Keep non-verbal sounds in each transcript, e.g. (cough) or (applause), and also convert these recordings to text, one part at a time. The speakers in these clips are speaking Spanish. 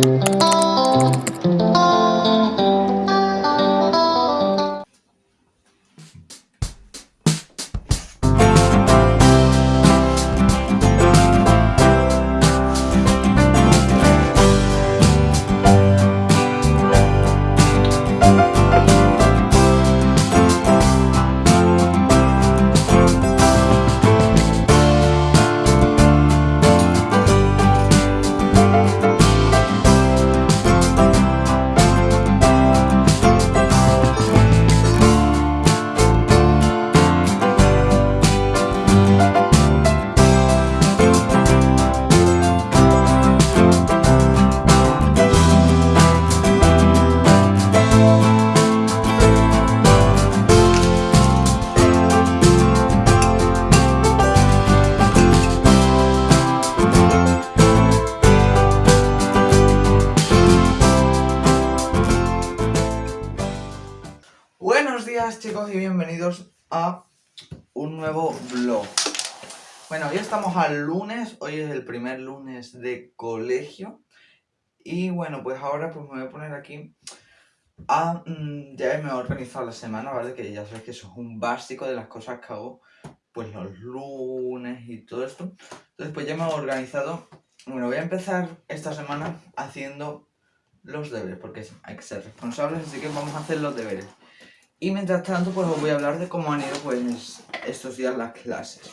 chicos Estamos al lunes, hoy es el primer lunes de colegio Y bueno, pues ahora pues me voy a poner aquí a... Mm, ya me he organizado la semana, ¿vale? Que ya sabes que eso es un básico de las cosas que hago pues los lunes y todo esto Entonces pues ya me he organizado Bueno, voy a empezar esta semana haciendo los deberes Porque hay que ser responsables, así que vamos a hacer los deberes y mientras tanto, pues os voy a hablar de cómo han ido pues estos días las clases.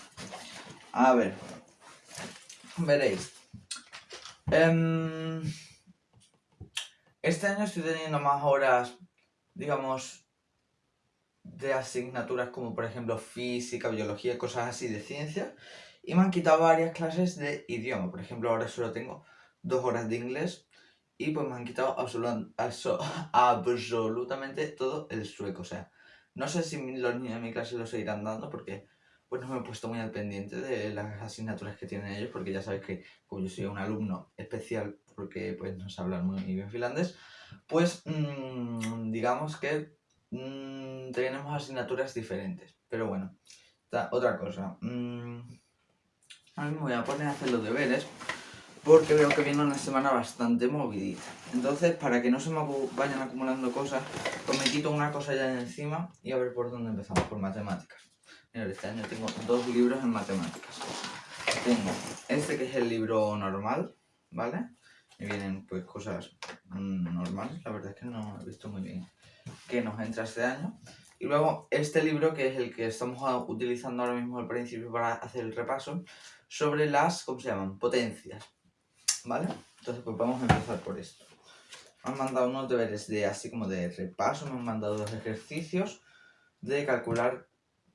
A ver. Veréis. Em, este año estoy teniendo más horas, digamos, de asignaturas como por ejemplo física, biología, cosas así de ciencia. Y me han quitado varias clases de idioma. Por ejemplo, ahora solo tengo dos horas de inglés y pues me han quitado (laughs) absolutamente todo el sueco. O sea, no sé si los niños de mi clase lo seguirán dando porque pues no me he puesto muy al pendiente de las asignaturas que tienen ellos porque ya sabéis que como yo soy un alumno especial porque pues no sé hablar muy bien finlandés, pues mmm, digamos que mmm, tenemos asignaturas diferentes. Pero bueno, otra cosa. Mmm, a mí me voy a poner a hacer los deberes porque veo que viene una semana bastante movidita. Entonces, para que no se me vayan acumulando cosas, pues me quito una cosa ya de encima y a ver por dónde empezamos, por matemáticas. Mira, este año tengo dos libros en matemáticas. Tengo este que es el libro normal, ¿vale? Y vienen pues cosas normales, la verdad es que no he visto muy bien que nos entra este año. Y luego este libro que es el que estamos utilizando ahora mismo al principio para hacer el repaso sobre las, ¿cómo se llaman? Potencias. ¿Vale? Entonces pues vamos a empezar por esto. Me han mandado unos deberes de así como de repaso, me han mandado dos ejercicios de calcular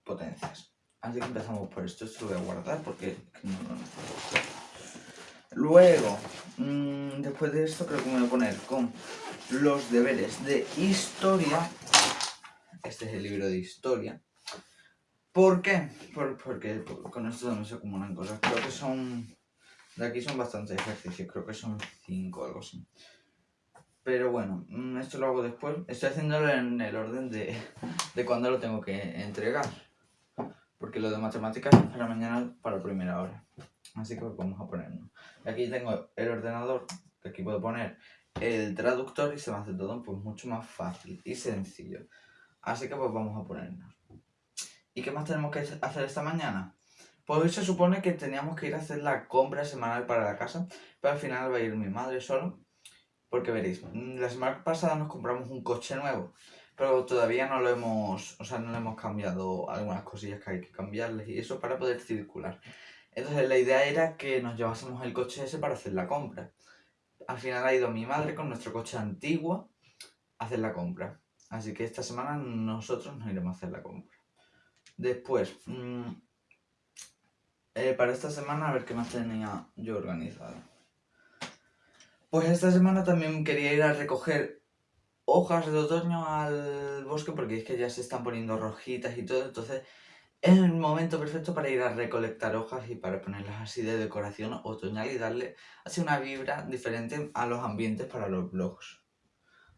potencias. Así que empezamos por esto, esto lo voy a guardar porque no necesito. Luego, mmm, después de esto creo que me voy a poner con los deberes de historia. Este es el libro de historia. ¿Por qué? porque con esto no se acumulan cosas. Creo que son de aquí son bastantes ejercicios, creo que son 5 o algo así. Pero bueno, mm, esto lo hago después. Estoy haciéndolo en el orden de, de cuando lo tengo que entregar. Porque lo de matemáticas es para mañana, para primera hora. Así que vamos a ponernos. Aquí tengo el ordenador, aquí puedo poner el traductor y se me hace todo pues mucho más fácil y sencillo. Así que pues vamos a ponernos. ¿Y qué más tenemos que hacer esta mañana? Pues hoy se supone que teníamos que ir a hacer la compra semanal para la casa, pero al final va a ir mi madre solo, porque veréis, la semana pasada nos compramos un coche nuevo, pero todavía no lo hemos, o sea, no le hemos cambiado algunas cosillas que hay que cambiarles y eso para poder circular. Entonces la idea era que nos llevásemos el coche ese para hacer la compra. Al final ha ido mi madre con nuestro coche antiguo a hacer la compra. Así que esta semana nosotros nos iremos a hacer la compra. Después, mmm, para esta semana a ver qué más tenía yo organizado. Pues esta semana también quería ir a recoger hojas de otoño al bosque porque es que ya se están poniendo rojitas y todo, entonces es el momento perfecto para ir a recolectar hojas y para ponerlas así de decoración otoñal y darle así una vibra diferente a los ambientes para los blogs.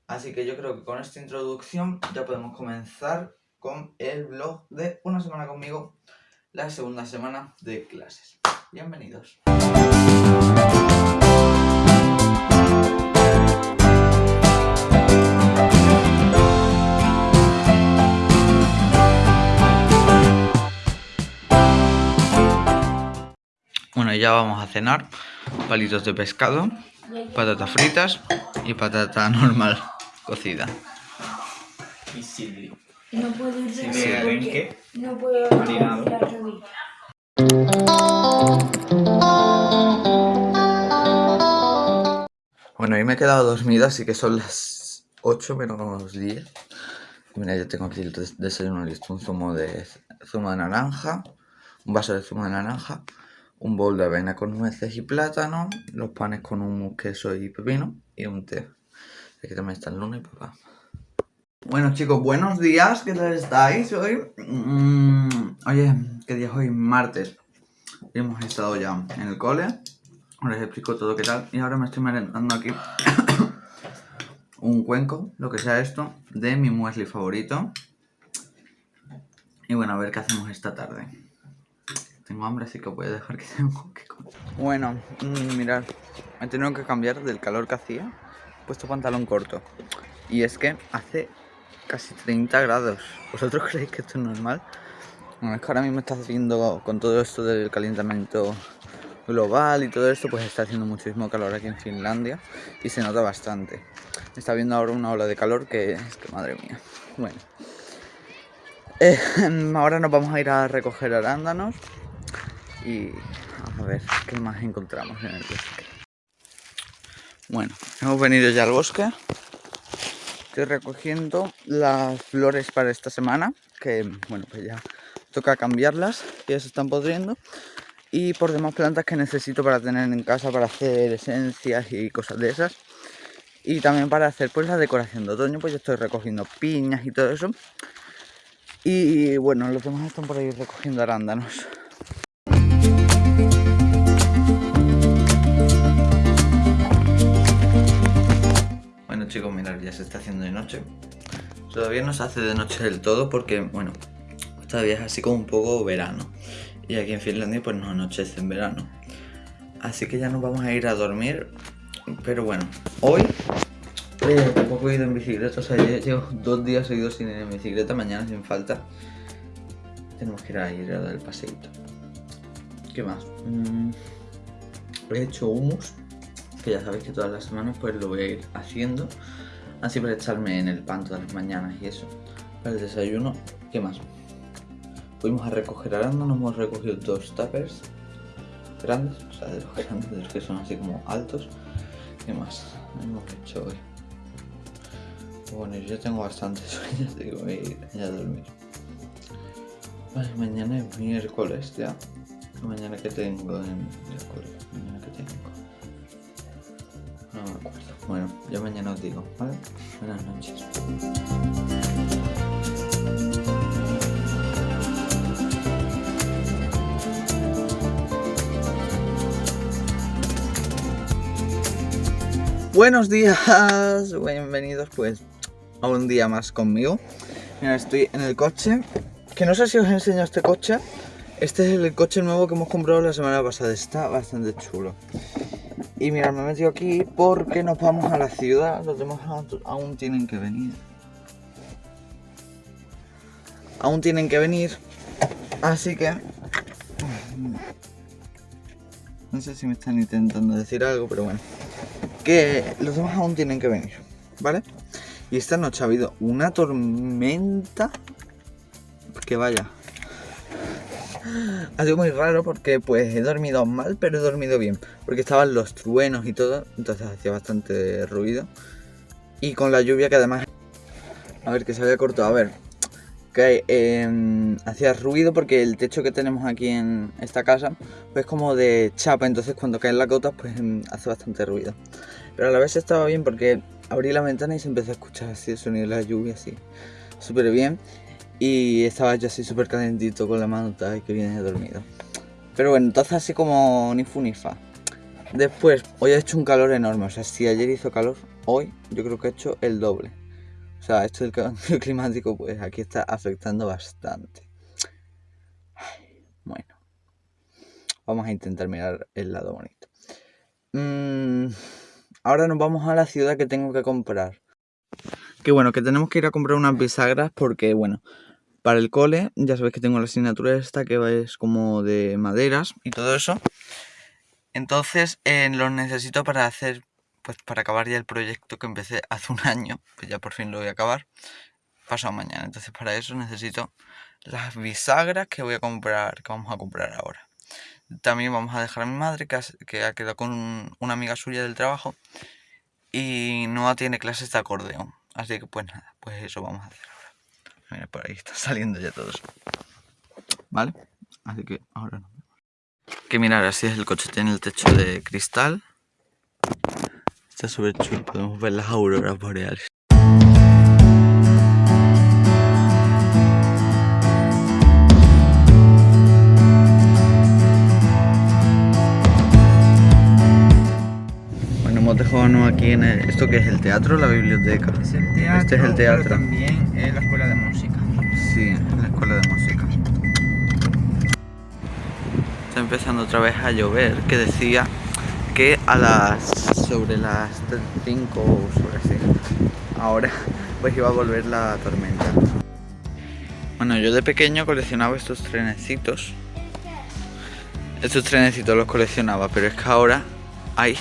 Así que yo creo que con esta introducción ya podemos comenzar con el blog de Una Semana Conmigo la segunda semana de clases. Bienvenidos. Ya vamos a cenar. Palitos de pescado, patatas fritas y patata (laughs) normal cocida. Y Silvi. No puedo ir Sí, de mira, porque. No puedo Marinado. la rodilla. Bueno, hoy me he quedado dormido, así que son las 8 menos 10. Y Mira, ya tengo aquí el des- desayuno listo. Un zumo de zumo de naranja, un vaso de zumo de naranja, un bol de avena con nueces y plátano, los panes con un queso y pepino y un té. Aquí también está el luna y papá. Bueno chicos, buenos días, ¿qué tal estáis hoy? Mm, oye, ¿qué día es hoy? Martes. Hemos estado ya en el cole. Os explico todo qué tal. Y ahora me estoy merendando aquí (coughs) un cuenco, lo que sea esto, de mi muesli favorito. Y bueno, a ver qué hacemos esta tarde. Tengo hambre, así que voy a dejar que (laughs) tengo que comer. Bueno, mm, mirad, he tenido que cambiar del calor que hacía. He puesto pantalón corto. Y es que hace casi 30 grados. ¿Vosotros (laughs) creéis que esto es normal? Bueno, es que ahora mismo está haciendo, con todo esto del calentamiento global y todo esto, pues está haciendo muchísimo calor aquí en Finlandia y se nota bastante. Está viendo ahora una ola de calor que es que madre mía. Bueno, (laughs) Eh, ahora nos vamos a ir a recoger arándanos y a ver qué más encontramos en el bosque. Bueno, hemos venido ya al bosque. Estoy recogiendo las flores para esta semana, que bueno, pues ya toca cambiarlas, ya se están podriendo. Y por demás plantas que necesito para tener en casa, para hacer esencias y cosas de esas. Y también para hacer pues la decoración de otoño, pues yo estoy recogiendo piñas y todo eso. Y bueno, los demás están por ahí recogiendo arándanos. Mirad, ya se está haciendo de noche. Todavía no se hace de noche del todo porque, bueno, todavía es así como un poco verano. Y aquí en Finlandia pues no anochece en verano. Así que ya nos vamos a ir a dormir. Pero bueno, hoy eh, tampoco he ido en bicicleta. O sea, llevo dos días seguidos sin ir en bicicleta. Mañana sin falta. Tenemos que ir a ir a dar el paseíto. ¿Qué más? Mm, he hecho hummus. Ya sabéis que todas las semanas pues lo voy a ir haciendo. Así para echarme en el pan todas las mañanas y eso. Para el desayuno. ¿Qué más? Fuimos a recoger arándanos, hemos recogido dos tuppers grandes, o sea, de los (laughs) grandes, de los que son así como altos. ¿Qué más hemos hecho hoy? Bueno, yo tengo bastante (laughs) sueño, así que voy a ya dormir. Mañana es miércoles ya. Mañana que tengo en escuela. Mañana que tengo. No me acuerdo. Bueno, yo mañana os digo, ¿vale? Buenas noches. Buenos días, bienvenidos pues a un día más conmigo. Mira, estoy en el coche, que no sé si os enseño este coche. Este es el coche nuevo que hemos comprado la semana pasada, está bastante chulo. Y mira, me he metido aquí porque nos vamos a la ciudad, los demás aún- tienen que venir. Aún tienen que venir, así que... (sighs) No sé si me están intentando decir algo, pero bueno que los demás aún tienen que venir, ¿vale? Y esta noche ha habido una tormenta que vaya. Ha sido muy raro porque pues he dormido mal, pero he dormido bien. Porque estaban los truenos y todo, entonces hacía bastante ruido. Y con la lluvia que además... A ver, que se había cortado, a ver. Que eh, hacía ruido porque el techo que tenemos aquí en esta casa pues como de chapa, entonces cuando caen las gotas pues mm, hace bastante ruido. Pero a la vez estaba bien porque abrí la ventana y se empezó a escuchar así el sonido de la lluvia así, súper bien. Y estaba yo así súper calentito con la mano y que viene dormido. Pero bueno, entonces así como ni fu ni fa. Después, hoy ha hecho un calor enorme, o sea, si ayer hizo calor, hoy yo creo que ha hecho el doble. O sea, esto del cambio (laughs) climático pues aquí está afectando bastante. Bueno vamos a intentar mirar el lado bonito. Mm, ahora nos vamos a la ciudad que tengo que comprar. Que bueno, que tenemos que ir a comprar unas bisagras porque, bueno, para el cole, ya sabéis que tengo la asignatura esta que es como de maderas y todo eso. Entonces eh, los necesito para hacer, pues para acabar ya el proyecto que empecé hace un año, pues ya por fin lo voy a acabar, pasado mañana. Entonces para eso necesito las bisagras que voy a comprar, que vamos a comprar ahora. También vamos a dejar a mi madre que ha, que ha quedado con un- una amiga suya del trabajo y no tiene clases de acordeón. Así que pues nada, pues eso vamos a hacer. Mira, por ahí está (laughs) saliendo ya todo eso. ¿Vale? Así que ahora vemos. Que mirar, así es el coche, tiene el techo de cristal. Está súper chulo, podemos ver las auroras boreales. Bueno, hemos dejado aquí en el... ¿Esto qué es? ¿El teatro la biblioteca? Es el teatro, Este es el teatro. pero también es la escuela de música. En la escuela de música. Está empezando otra vez a llover, que decía que a las... sobre las 5 o sobre así, ahora pues iba a volver la tormenta. Bueno, yo de pequeño coleccionaba estos trenecitos. Estos trenecitos los coleccionaba, pero es que ahora hay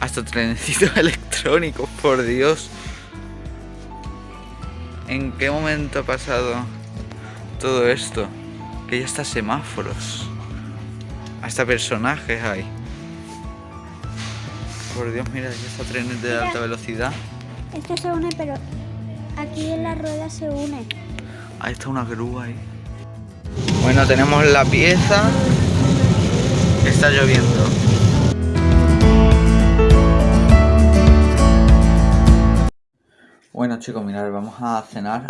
hasta trenecitos (laughs) electrónicos, por Dios. ¿En qué momento ha pasado todo esto? Que ya hasta semáforos. Hasta personajes hay. Por Dios, mira, ya está trenes de alta velocidad. Esto se une, pero aquí en la rueda se une. Ahí está una grúa ahí. Bueno, tenemos la pieza. Está lloviendo. Bueno chicos, mirad, vamos a cenar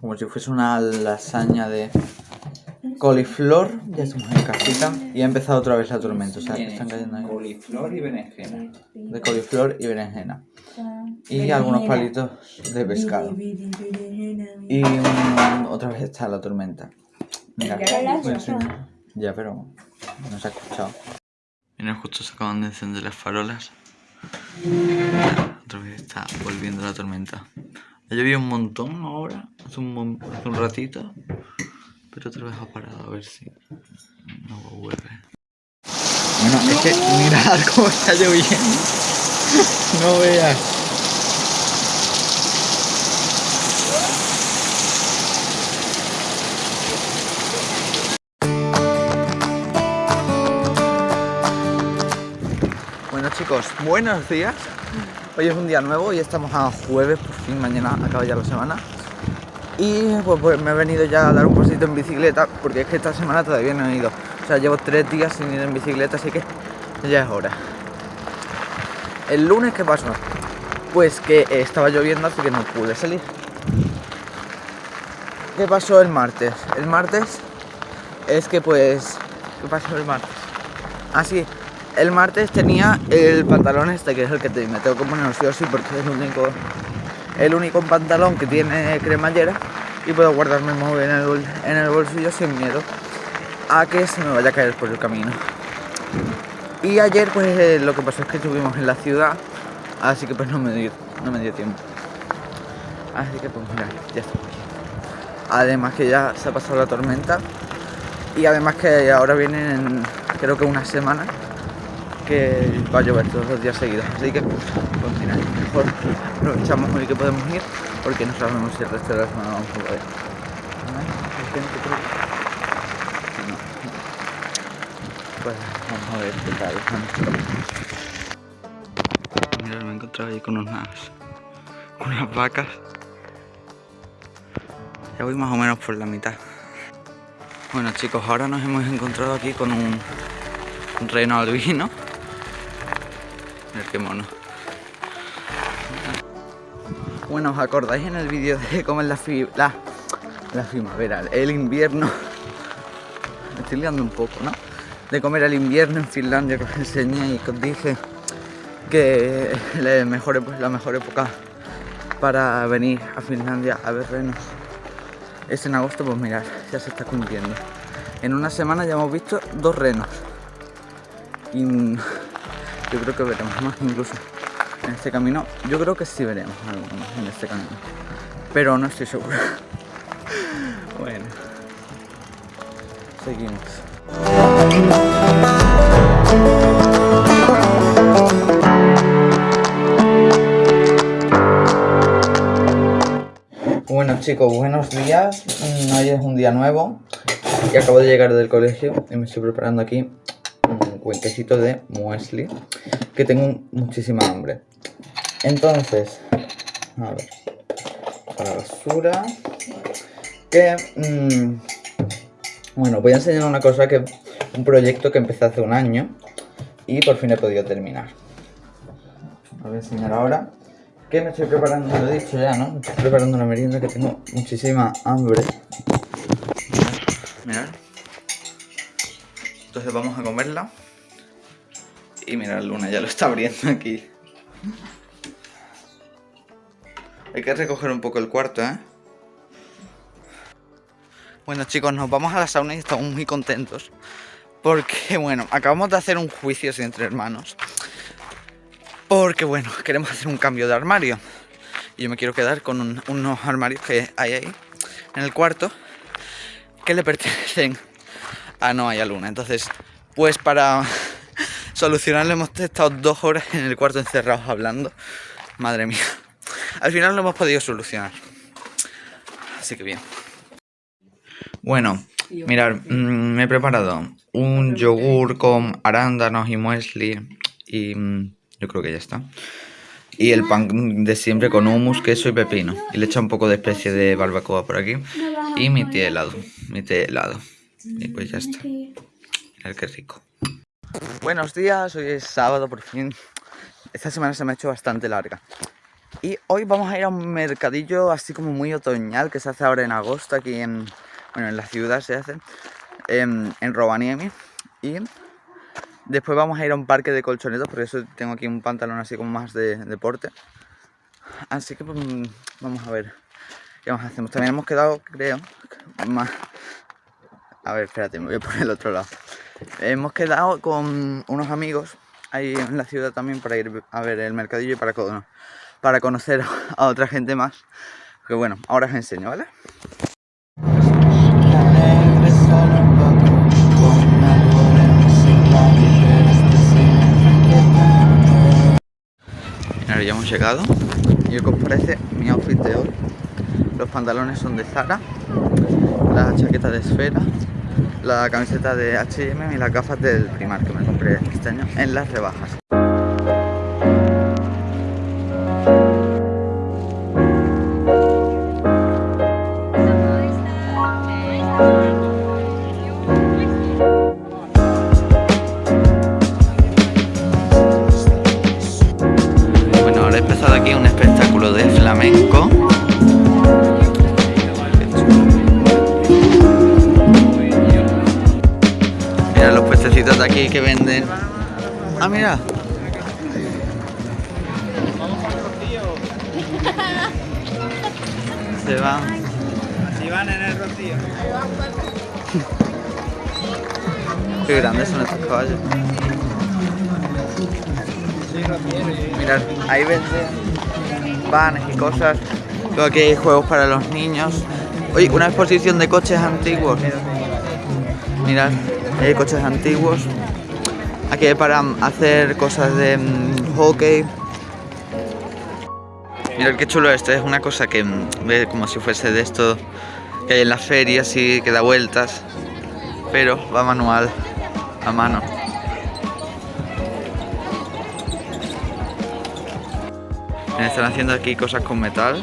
como si fuese una lasaña de coliflor. Ya estamos en casita y ha empezado otra vez la tormenta. O sea, que están cayendo ahí. Coliflor y berenjena. De coliflor y berenjena. Y algunos palitos de pescado. Y mm, otra vez está la tormenta. Mira, Ya la has voy a hecho. enseñar. Ya, pero no se ha escuchado. Mira, justo se acaban de encender las farolas. Otra vez está volviendo la tormenta. Ha llovido un montón ahora, hace un, mon- hace un ratito. Pero otra vez ha parado, a ver si no vuelve. Bueno, es que mirad (laughs) cómo está lloviendo. No veas. Bueno chicos, buenos días. Hoy es un día nuevo y estamos a jueves, por fin mañana acaba ya la semana. Y pues, pues, me he venido ya a dar un pasito en bicicleta porque es que esta semana todavía no he ido. O sea, llevo tres días sin ir en bicicleta, así que ya es hora. El lunes, ¿qué pasó? Pues que estaba lloviendo, así que no pude salir. ¿Qué pasó el martes? El martes es que pues... ¿Qué pasó el martes? Ah, sí. El martes tenía el pantalón este, que es el que te- me tengo que poner sí o sí, porque es el único, el único pantalón que tiene cremallera y puedo guardarme el móvil en el, en el bolsillo sin miedo a que se me vaya a caer por el camino. Y ayer pues eh, lo que pasó es que estuvimos en la ciudad, así que pues no me dio, no me dio tiempo. Así que pues mira, ya aquí. Además que ya se ha pasado la tormenta y además que ahora vienen creo que una semana que va a llover todos los días seguidos. Así que, pues mira, mejor aprovechamos hoy que podemos ir porque no sabemos si el resto de la semana vamos a poder. Pues vamos a ver qué tal. Mira, me he encontrado ahí con unas, unas vacas. Ya voy más o menos por la mitad. Bueno chicos, ahora nos hemos encontrado aquí con un reno albino. Qué mono. Bueno, ¿os acordáis en el vídeo de cómo es la, la, la primavera, el invierno? Estoy liando un poco, ¿no? De comer el invierno en Finlandia que os enseñé y que os dije que la mejor, ep- la mejor época para venir a Finlandia a ver renos es en agosto, pues mirad, ya se está cumpliendo. En una semana ya hemos visto dos renos. Y yo creo que veremos más incluso en este camino. Yo creo que sí veremos algunos más en este camino. Pero no estoy seguro. (laughs) bueno. Seguimos. Bueno chicos, buenos días. Hoy es un día nuevo y acabo de llegar del colegio y me estoy preparando aquí cuenquecito de muesli que tengo muchísima hambre. Entonces, a ver, para basura, que mm, bueno, voy a enseñar una cosa que un proyecto que empecé hace un año y por fin he podido terminar. Voy a enseñar ahora que me estoy preparando, lo he dicho ya, ¿no? Me estoy preparando una merienda que tengo muchísima hambre. Mirad. Entonces vamos a comerla. Y mirad, Luna ya lo está abriendo aquí. Hay que recoger un poco el cuarto, ¿eh? Bueno chicos, nos vamos a la sauna y estamos muy contentos. Porque, bueno, acabamos de hacer un juicio entre hermanos. Porque bueno, queremos hacer un cambio de armario. Y yo me quiero quedar con un- unos armarios que hay ahí en el cuarto que le pertenecen a Noah y a Luna. Entonces, pues para solucionarlo hemos estado dos horas en el cuarto encerrados hablando. Madre mía. Al final lo hemos podido solucionar. Así que bien. Bueno, mirad, mm, me he preparado un yogur con arándanos y muesli y mm, yo creo que ya está. Y el pan de siempre con hummus, queso y pepino. Y le he echado un poco de especie de barbacoa por aquí. Y mi té helado, mi té helado. Y pues ya está. Mirad qué rico. Buenos días, hoy es sábado por fin. Esta semana se me ha hecho bastante larga. Y hoy vamos a ir a un mercadillo así como muy otoñal que se hace ahora en agosto aquí en, bueno, en la ciudad se hace, en, en Rovaniemi. Y después vamos a ir a un parque de colchonetas porque eso tengo aquí un pantalón así como más de deporte. Así que pues, vamos a ver qué más hacemos. También hemos quedado, creo, más... A ver, espérate, me voy por el otro lado. Hemos quedado con unos amigos ahí en la ciudad también para ir a ver el mercadillo y para, cono- para conocer a otra gente más. Que bueno, ahora os enseño, ¿vale? Ahora ya hemos llegado y os parece mi outfit de hoy. Los pantalones son de Zara, la chaqueta de esfera, la camiseta de H&M y las gafas del Primark que me compré este año en las rebajas. Se van. Si van en el rocío. Qué grandes son estos caballos. Mirad, ahí venden vanes y cosas. Luego aquí hay juegos para los niños. Oye, una exposición de coches antiguos. Mirad, hay coches antiguos. Aquí hay para hacer cosas de mm, hockey. Mirad qué chulo esto, es una cosa que mm, ve como si fuese de esto que hay en las ferias y que da vueltas. Pero va manual, a mano. Me están haciendo aquí cosas con metal.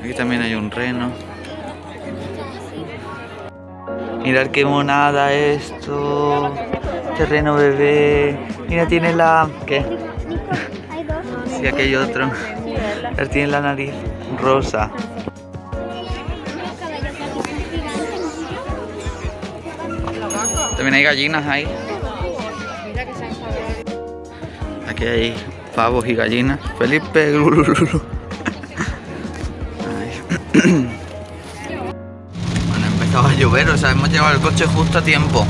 Aquí también hay un reno. Mirad qué monada esto. Terreno bebé. Mira, tiene la... ¿Qué? Sí, aquí hay otro. Él tiene la nariz rosa. También hay gallinas ahí. Aquí hay pavos y gallinas. Felipe. (laughs) (clears throat) hemos llevado el coche justo a tiempo.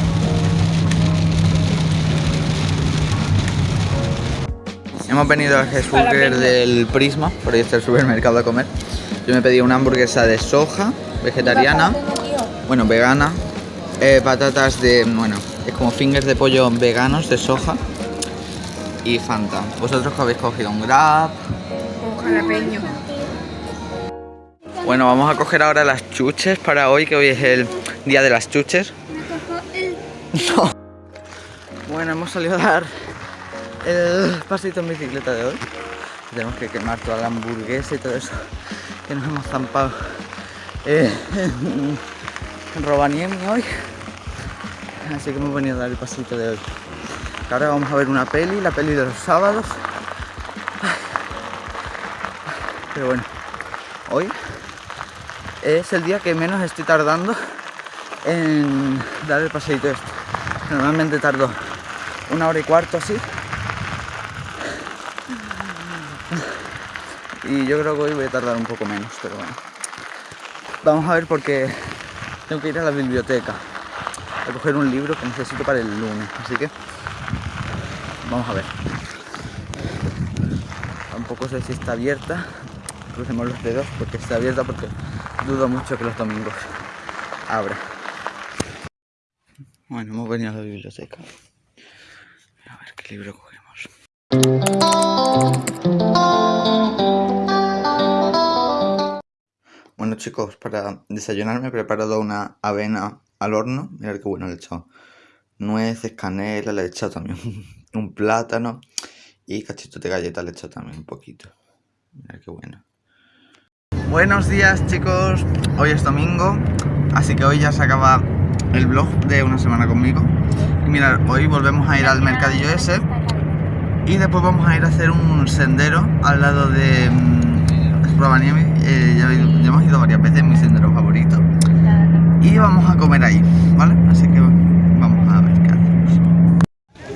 Hemos venido al Hesburger del Prisma, por ahí está el supermercado a comer. Yo me pedí una hamburguesa de soja, vegetariana, bueno, vegana, eh, patatas de, bueno, es como fingers de pollo veganos de soja y Fanta. ¿Vosotros que habéis cogido? ¿Un Grab? Con jalapeño. Bueno, vamos a coger ahora las chuches para hoy, que hoy es el día de las chuches. No. (laughs) Bueno, hemos salido a dar el pasito en bicicleta de hoy. Tenemos que quemar toda la hamburguesa y todo eso que nos hemos zampado eh, (laughs) en Rovaniemi hoy. Así que hemos venido a dar el pasito de hoy. Ahora vamos a ver una peli, la peli de los sábados. Pero bueno, hoy es el día que menos estoy tardando en dar el paseito este. Normalmente tardo una hora y cuarto así. Y yo creo que hoy voy a tardar un poco menos, pero bueno. Vamos a ver porque tengo que ir a la biblioteca a coger un libro que necesito para el lunes. Así que vamos a ver. Tampoco sé si está abierta. Crucemos los dedos porque está abierta porque dudo mucho que los domingos abra. Bueno, hemos venido a la biblioteca. A ver qué libro cogemos. Bueno chicos, para desayunar me he preparado una avena al horno. Mirad qué bueno le he echado nueces, canela, le he echado también (laughs) un plátano y cachitos de galleta le he echado también un poquito. Mirad qué bueno. Buenos días chicos, hoy es domingo, así que hoy ya se acaba el vlog de una semana conmigo. Y mirad, hoy volvemos a ir al mercadillo ese y después vamos a ir a hacer un sendero al lado de mm, Rovaniemi. Eh, ya, ya hemos ido varias veces, mi sendero favorito. Y vamos a comer ahí, ¿vale? Así que vamos a ver qué hacemos.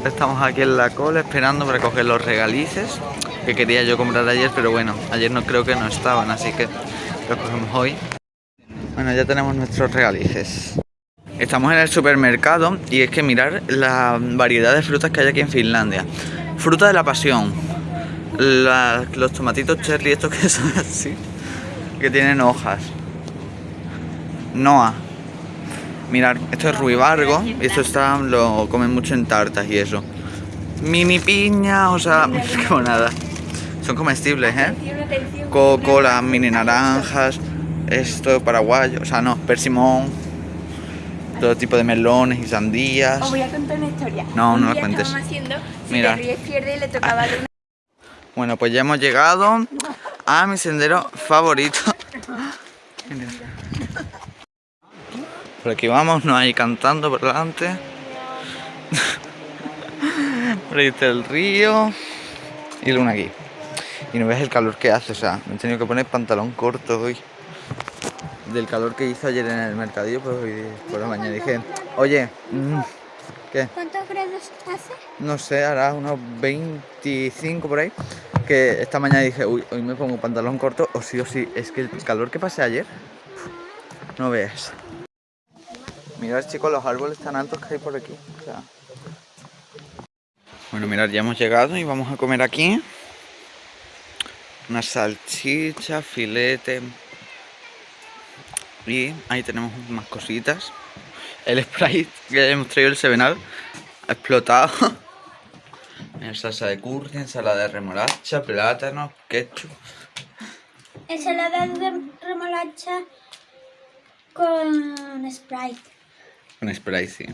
Estamos aquí en la cola esperando para coger los regalices que quería yo comprar ayer, pero bueno, ayer no creo que no estaban, así que los cogemos hoy. Bueno, ya tenemos nuestros regalices. Estamos en el supermercado y es que mirar la variedad de frutas que hay aquí en Finlandia. Fruta de la pasión. La- los tomatitos cherry estos que (laughs) son así, que tienen hojas. Noa. Mirad, esto es ruibargo y esto está, lo comen mucho en tartas y eso. Mini piña, o sea, (laughs) como nada. Son comestibles, ¿eh? Coco, las mini naranjas, esto paraguayo, o sea, no, persimón, todo tipo de melones y sandías. Os voy a contar una historia. No, no la cuentes. haciendo, si Mira. te ríes pierde le tocaba darle una... Bueno, pues ya hemos llegado a mi sendero favorito. Por aquí vamos, no hay cantando por delante. (laughs) Por ahí está el río. Y Luna aquí. Y no ves el calor que hace, o sea, me he tenido que poner pantalón corto hoy. Del calor que hizo ayer en el mercadillo, pues hoy por la mañana dije, oye, mm, ¿qué? ¿Cuántos grados hace? no sé, hará unos 25 por ahí. Que esta mañana dije, uy, hoy me pongo pantalón corto o sí o sí. Es que el calor que pasé ayer, no veas. Mirad chicos los árboles tan altos que hay por aquí. o sea. Bueno, mirad, ya hemos llegado y vamos a comer aquí. Una salchicha, filete. Y ahí tenemos más cositas. El Sprite que hemos traído el Sevenal ha explotado. (laughs) Mira, salsa de curry, ensalada de remolacha, plátano, ketchup. Ensalada de remolacha con Sprite. Con Sprite, sí.